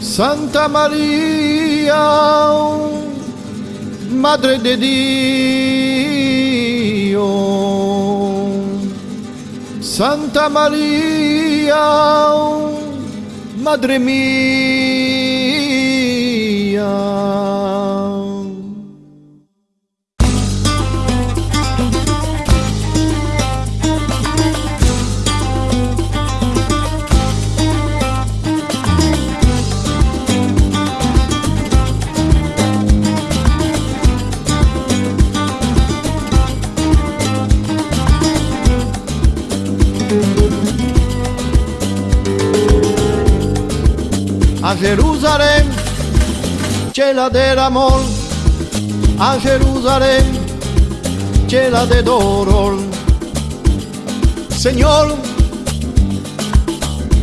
Santa María, Madre de Dios. Santa María, Madre mía. A Jerusalén, chela del amor, a Jerusalén, chela de dolor. Señor,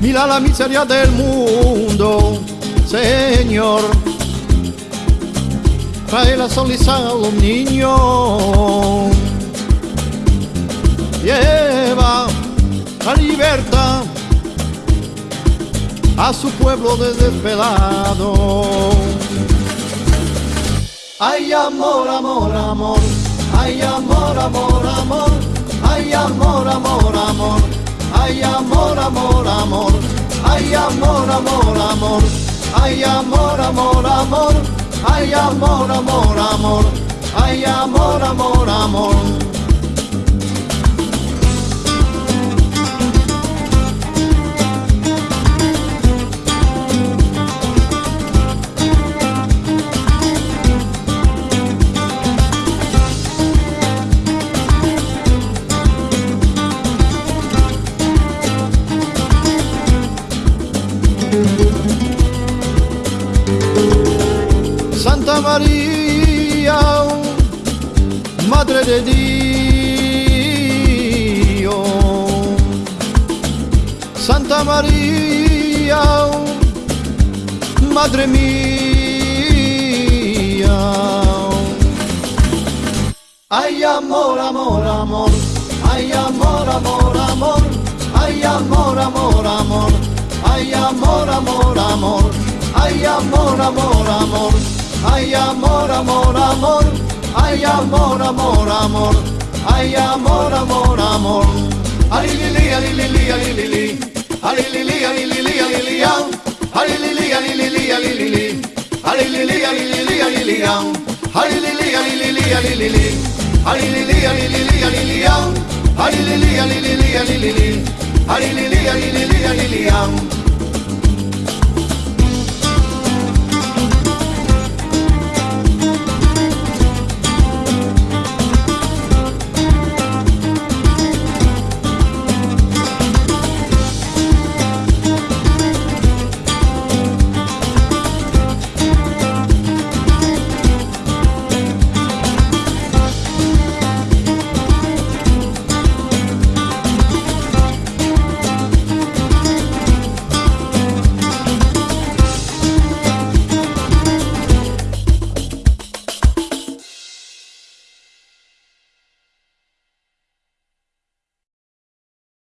mira la miseria del mundo, Señor. Trae la sonrisa a los niños. Lleva la libertad a su pueblo desesperado. Ay amor, amor, amor, ay amor, amor, amor, ay amor, amor, amor, ay amor, amor, amor, ay amor, amor, amor, ay amor, amor, amor, ay amor, amor, amor, ay amor, amor, amor. María, Madre de Dios. Santa María, Madre mía. Ay amor, amor, amor, ay amor, amor, amor, ay amor, amor, amor, ay amor, amor, amor, ay amor, amor, amor. Ay, amor, amor, amor. Ay, amor, amor, amor. Ay, amor, amor, amor. Ali, li, li, ali, li, li, ali, li, li. Ali, li, li, ali, li, li, ali, li, ang. Ali, li, li, ali, li, li, ali, li, li. Ali, li, li, ali, li, li, ali, li, ang. Ali, li, li, ali, li, li, ali, li, li. Ali, li, li, ali, li, li, ali, li, ang. Ali, li, li, ali, li, li, ali, li, li. Ali, li, li, ali, li, li, ali, li, ang.